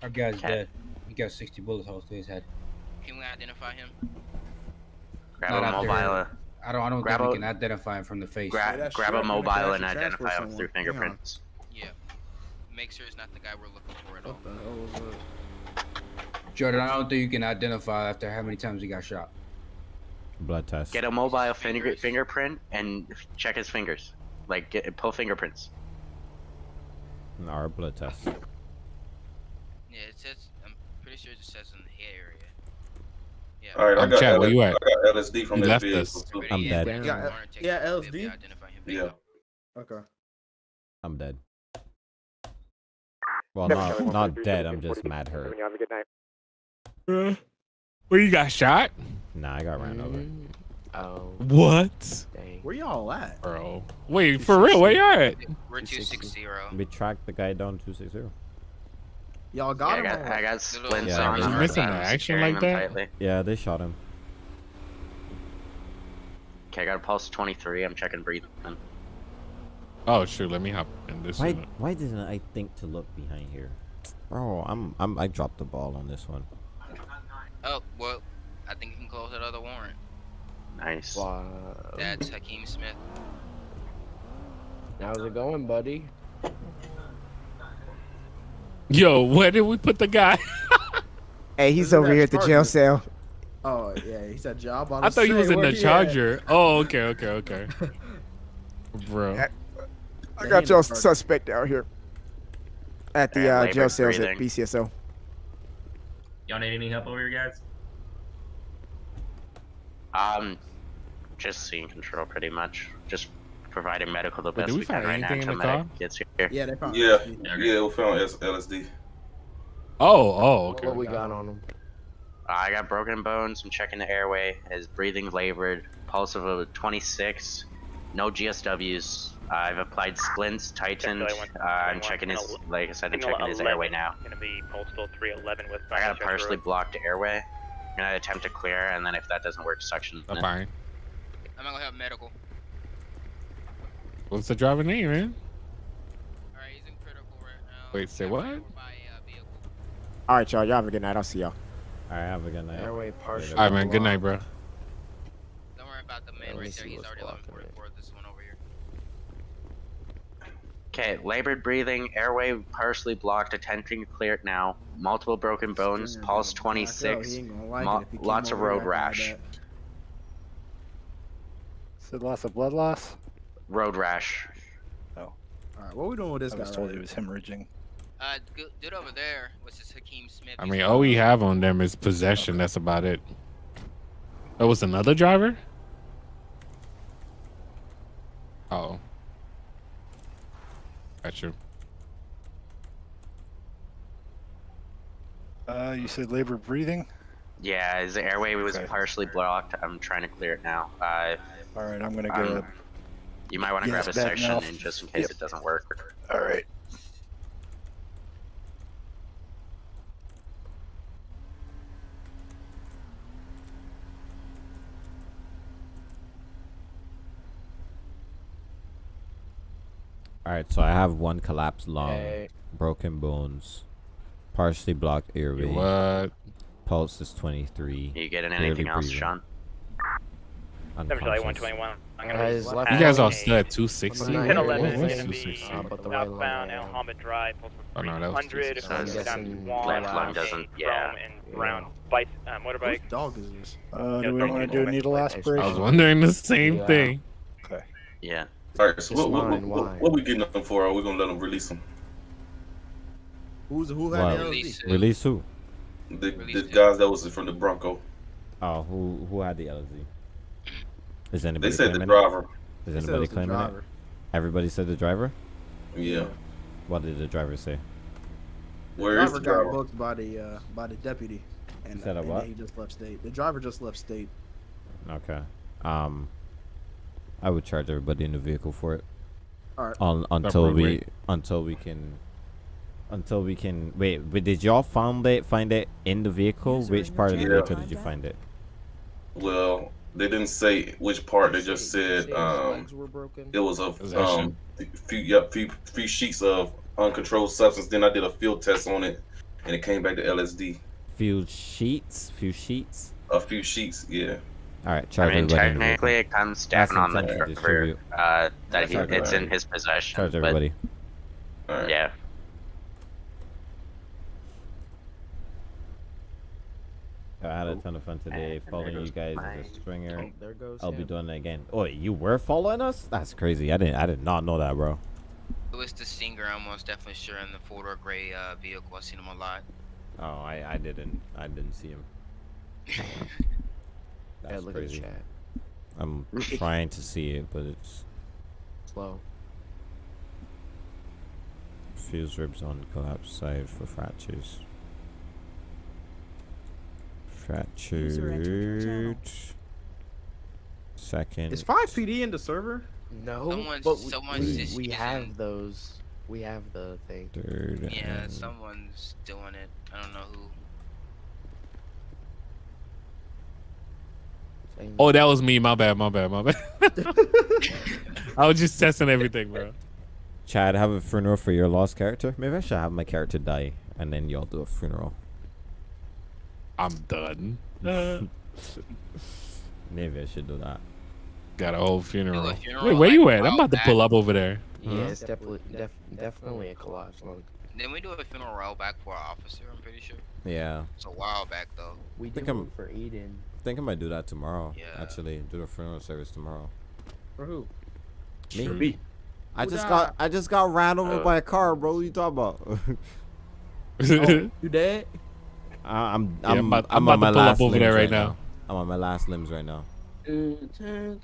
Our guy's Okay. dead. He got 60 bullets holes to his head. Can we identify him? Grab Not a out there. mobile. I don't. I don't Grab think we a- can identify him from the face. Grab, that grab a mobile can and identify him through someone. Hang fingerprints. Yeah. Make sure it's not the guy we're looking for at all. What the hell was that? Jordan, I don't think you can identify after how many times he got shot. Blood test. Get a mobile finger, fingerprint and check his fingers. Like, get, pull fingerprints. Our blood test. Yeah, it says. I'm pretty sure it just says in the head area. Yeah. All right, I got, Chad, LS, where you at? I got LSD from You that left vehicle. us. too. I'm dead. Damn. Yeah, Warrant takes yeah, it, we'll be LSD? able to identify him. Yeah. Okay. I'm dead. Well, not not dead. I'm just mad hurt. Have a good night. Uh, Where you got shot? Nah, I got ran over. Mm, Oh, What? dang. Where y'all at? Bro. Wait, for real, where y'all at? We're two six zero. We tracked the guy down 260. Y'all Yeah, got I him. got, I got splints Yeah, on. you I'm- missing I'm action like that? tightly. Yeah, they shot him. Okay, I got a pulse 23. I'm checking breathing. Oh shoot, let me hop in this Why unit. why didn't I think to look behind here? Bro, I'm I'm I dropped the ball on this one. Oh well, I think you can close that other warrant. Nice. Wow. That's Hakeem Smith. How's it going, buddy? Yo, where did we put the guy? Hey, he's Isn't over here at the jail Charger? cell. Oh yeah, he said job. On. The side. I thought he was in the Charger. Oh, okay, okay, okay. Bro. I Yeah, got he your in the Charger. suspect out here at the uh, jail cells at breathing. BCSO. Y'all need any help over here, guys? Um, just seeing control pretty much. Just providing medical the best did we we can find right now anything in until the medic car? gets here. Yeah, they found. Yeah, LSD. yeah, we found S- LSD. Oh, oh, okay. What we got on him? Uh, I got broken bones. I'm checking the airway. His breathing labored. Pulse of a 26. No GSWs. I've applied splints, tightened. Uh, I'm checking his, like I said, I'm checking his airway now. Gonna be postal 311 with I got a partially blocked airway. I'm gonna attempt to clear, and then if that doesn't work, suction. That's it. fine. I'm gonna have medical. What's the driver name, man? All right, he's in critical right now. Wait, say what? Uh, All right, y'all. Y'all have a good night. I'll see y'all. All right, have a good night. Airway partial. All right, man. Good night, bro. Don't worry about the man right there. He's already 1144. This one over here. Okay, labored breathing, airway partially blocked, attempting to clear it now. Multiple broken bones, pulse 26, mo- lots of road rash. Said loss of blood loss. Road rash. Oh. All right, what we doing with this I guy? was told right he was hemorrhaging. Uh, dude over there, which is Hakeem Smith. I mean, all we have on them is possession. That's about it. That was another driver. Oh, got you. Uh, you said labor breathing. Yeah, his airway was Okay. partially blocked. I'm trying to clear it now. Uh, All right, I'm gonna um, go. You might want to Yes, grab a suction mouth. in just in case Yep. it doesn't work. All right. All right, so I have one collapsed lung, Hey. broken bones, partially blocked airway. What? Pulse is 23. Are You getting anything else, breathing, Sean? Unconscious. I'm gonna be You guys all lane. stood 260. Ten What- eleven what is was gonna be 260? uh, but the right lung Southbound down. El Hamid Drive, postal Oh, no, that was 300, 260. I'm down left lung uh, doesn't- yeah. and brown bike, uh, motorbike. Whose dog is this? Uh, Yeah, do we want to do a away. needle I was wondering the same Yeah. thing. Okay. Yeah. All right, so It's what, what, mine, what, why? what we getting them for? Are we gonna let them release them? Who's who had Wow. the Release LSD? it. Release who? The, the guys that was from the Bronco. Oh, who who had the LZ? Is anybody They said the claiming driver. it? Is it anybody claiming it? Everybody said the driver. Yeah. What did the driver say? Where is driver the got booked by the uh, by the deputy, and, said a and what? then he just left state. The driver just left state. Okay. Um, I would charge everybody in the vehicle for it. All right. Un- until we wait. until we can until we can wait. But did y'all find it? Find it in the vehicle? Which part of the vehicle did you find it? Well, they didn't say which part. They just said um, legs were broken. it was a um, few yep, few, few sheets of uncontrolled substance. Then I did a field test on it, and it came back to LSD. Few sheets. Few sheets. A few sheets, yeah. All right, I charge mean, everybody. the vehicle. technically, it comes That's down on the intent driver uh, that he, it's in his possession. Charge but, everybody. All right. Yeah. I had a ton of fun today And following you guys my- as a stringer. Oh, there goes I'll be doing it again. Oh, you were following us? That's crazy. I didn't. I did not know that, bro. It was the Singer, I'm most definitely sure in the four door gray uh, vehicle. I've seen him a lot. Oh, I, I didn't. I didn't see him. Yeah, That's look at the crazy. chat. I'm trying to see it, but it's Slow. fuse ribs on collapse side for fractures. User entered your channel. Fractured. Second. Is five PD in the server? No, Someone's- but we, someone's we, just we using- have those. We have the thing. Third. Yeah, someone's doing it. I don't know who. Oh, that was me. My bad. My bad. My bad. I was just testing everything, bro. Chad, have a funeral for your lost character. Maybe I should have my character die, and then y'all do a funeral. I'm done. Uh, Maybe I should do that. got a whole funeral. funeral, Wait, where you at? I'm while about to pull up over there. Yeah, Huh? it's definitely def, definitely a collapse lung. Didn't we do a funeral while back for our officer? I'm pretty sure. Yeah. It's a while back though. We Think did I'm- for Eden. I think I might do that tomorrow. Yeah. Actually, do the funeral service tomorrow. For who? Me. For me. I Who just died? got I just got ran over Uh, by a car, bro. What you talking about? Oh, you dead? I- I'm Yeah, I'm I'm about- I'm I'm on about my to pull up last over there limbs right now. I'm on my last limbs right now. I'm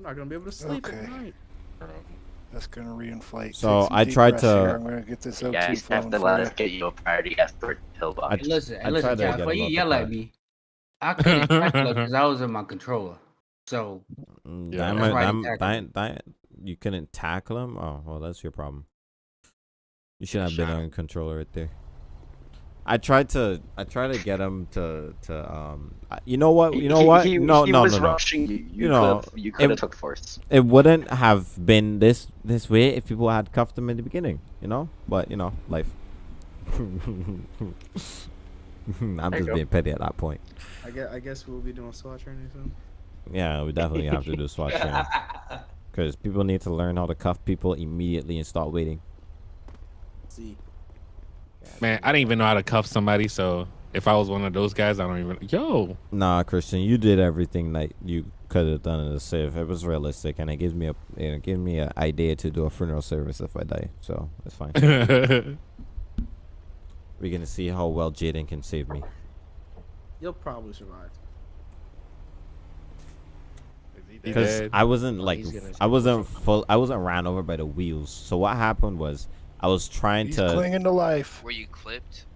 not gonna be able to sleep Okay. at night. That's gonna reinflate. So, I tried breaths here. to- I'm gonna get this You O2 guys have to for let you. us get you a priority escort pillbox. I- Listen, I listen, tried to before you the yell car. at me, I couldn't tackle because I was in my controller. So Mm, Yeah, that that's might- why I that- didn't tackle that- that- you couldn't tackle him. Oh well, that's your problem. You should have been Shot him. on controller right there. I tried to I tried to get him to to um you know what you know He- what he- no he no was no no rushing you. You know could've- you it- could've took force. it wouldn't have been this this way if people had cuffed him in the beginning you know but you know life I'm There just being petty at that point I guess, I guess we'll be doing SWAT training soon. yeah we definitely have to do SWAT training because people need to learn how to cuff people immediately and start waiting See. Man, I didn't even know how to cuff somebody, so if I was one of those guys, I don't even. Yo, Nah, Christian, you did everything that you could have done in the safe. It was realistic, and it gives me a it gives me an idea to do a funeral service if I die. So it's fine. We're gonna see how well Jaden can save me. You'll probably survive. Because? I wasn't like he's I wasn't full. I wasn't ran over by the wheels. So what happened was I was trying He's to clinging to life. Were you clipped?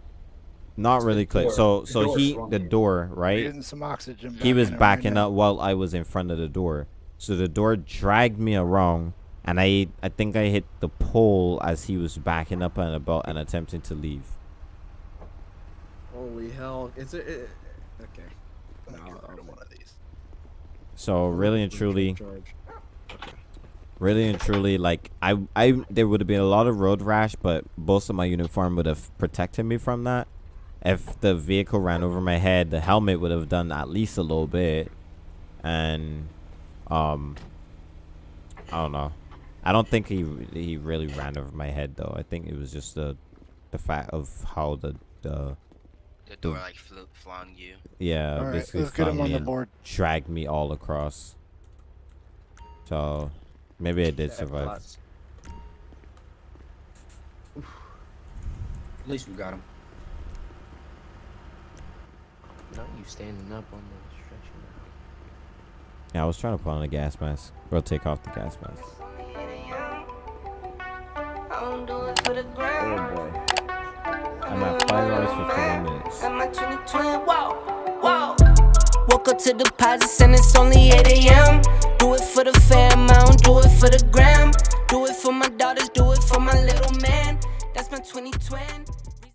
not really click. door. So The so he the door right. Getting some oxygen. he was in it right backing now. up while I was in front of the door. So the door dragged me around, and I I think I hit the pole as he was backing up and about and attempting to leave. Holy hell! Is a. It, okay. No, I'll, one of these. So really and truly, really and truly, like I I there would have been a lot of road rash, but most of my uniform would have protected me from that. If the vehicle ran over my head, the helmet would have done at least a little bit, and um, I don't know. I don't think he he really ran over my head though. I think it was just the the fact of how the the The door like flew, flung you. yeah, All right, basically let's get him on me the and board. dragged me all across. So maybe I did survive. At least we got him. Not you standing up on the stretcher. Yeah, I was trying to put on a gas mask. Or take off the gas mask. Oh boy. I'm at 5 hours 51 minutes. Whoa, whoa. Woke up to deposits and it's only 8 a.m. Do it for the fam, I don't do it for the gram. Do it for my daughters, do it for my little man. That's my 2020.